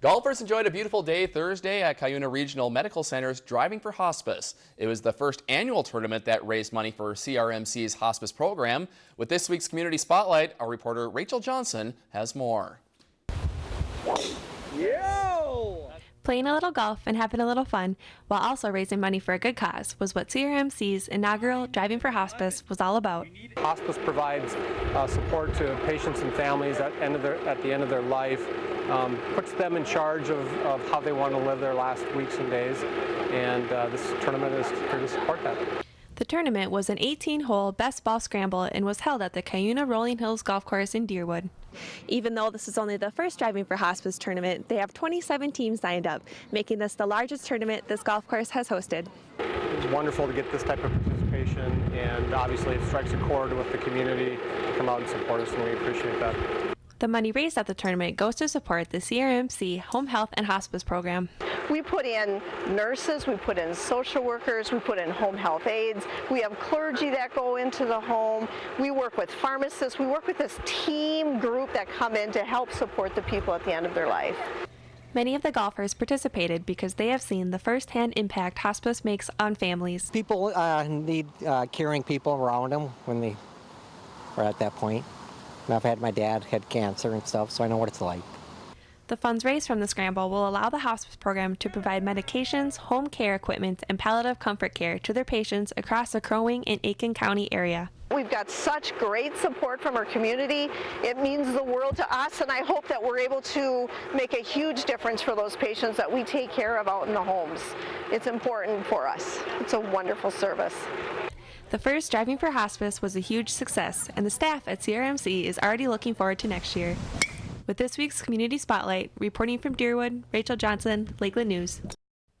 Golfers enjoyed a beautiful day Thursday at Cuyuna Regional Medical Center's Driving for Hospice. It was the first annual tournament that raised money for CRMC's hospice program. With this week's Community Spotlight, our reporter Rachel Johnson has more. Playing a little golf and having a little fun while also raising money for a good cause was what CRMC's inaugural Driving for Hospice was all about. Hospice provides uh, support to patients and families at, end of their, at the end of their life, um, puts them in charge of, of how they want to live their last weeks and days, and uh, this tournament is here to support that. The tournament was an 18-hole best ball scramble and was held at the Cuyuna Rolling Hills Golf Course in Deerwood. Even though this is only the first Driving for Hospice tournament, they have 27 teams signed up, making this the largest tournament this golf course has hosted. It's wonderful to get this type of participation, and obviously it strikes a chord with the community to come out and support us, and we appreciate that. The money raised at the tournament goes to support the CRMC Home Health and Hospice program. We put in nurses, we put in social workers, we put in home health aides, we have clergy that go into the home, we work with pharmacists, we work with this team group that come in to help support the people at the end of their life. Many of the golfers participated because they have seen the firsthand impact hospice makes on families. People uh, need uh, caring people around them when they are at that point. And I've had my dad had cancer and stuff, so I know what it's like. The funds raised from the scramble will allow the hospice program to provide medications, home care equipment, and palliative comfort care to their patients across the Crow Wing and Aitkin County area. We've got such great support from our community. It means the world to us, and I hope that we're able to make a huge difference for those patients that we take care of out in the homes. It's important for us. It's a wonderful service. The first Driving for Hospice was a huge success, and the staff at CRMC is already looking forward to next year. With this week's Community Spotlight, reporting from Deerwood, Rachel Johnson, Lakeland News.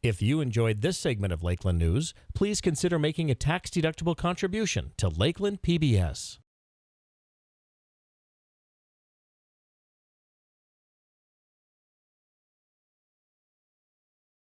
If you enjoyed this segment of Lakeland News, please consider making a tax-deductible contribution to Lakeland PBS.